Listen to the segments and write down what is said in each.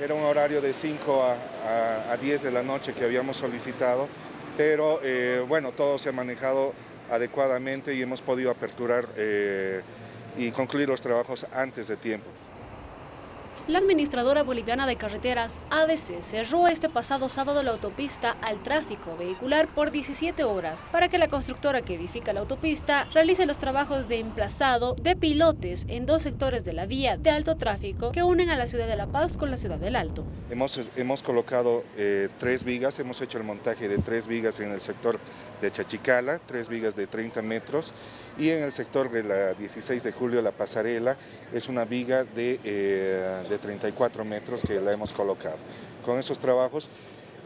Era un horario de 5 a, 10 de la noche que habíamos solicitado, pero eh, bueno, todo se ha manejado adecuadamente y hemos podido aperturar eh, y concluir los trabajos antes de tiempo. La administradora boliviana de carreteras, ABC, cerró este pasado sábado la autopista al tráfico vehicular por 17 horas para que la constructora que edifica la autopista realice los trabajos de emplazado de pilotes en dos sectores de la vía de alto tráfico que unen a la ciudad de La Paz con la ciudad del Alto. Hemos, hemos colocado eh, tres vigas, hemos hecho el montaje de tres vigas en el sector de Chachicala, tres vigas de 30 metros, y en el sector de la 16 de julio, la pasarela, es una viga de, eh, de 34 metros que la hemos colocado. Con esos trabajos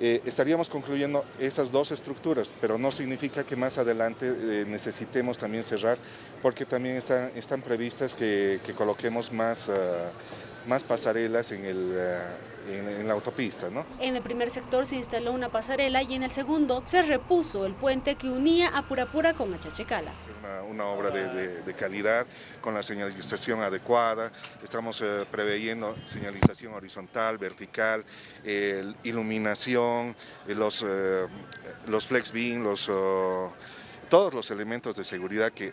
eh, estaríamos concluyendo esas dos estructuras, pero no significa que más adelante eh, necesitemos también cerrar, porque también están, están previstas que, coloquemos más, ah, más pasarelas en el en, la autopista. ¿no? En el primer sector se instaló una pasarela y en el segundo se repuso el puente que unía a Purapura con Achachecala. Una, una obra de, calidad, con la señalización adecuada, estamos eh, preveyendo señalización horizontal, vertical, iluminación, eh, los, eh, los flex beam, los... Oh, todos los elementos de seguridad que,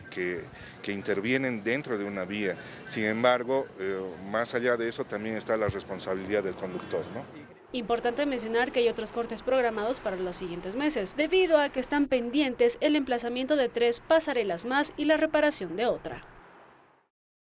intervienen dentro de una vía. Sin embargo, eh, más allá de eso también está la responsabilidad del conductor. Importante mencionar que hay otros cortes programados para los siguientes meses, debido a que están pendientes el emplazamiento de tres pasarelas más y la reparación de otra.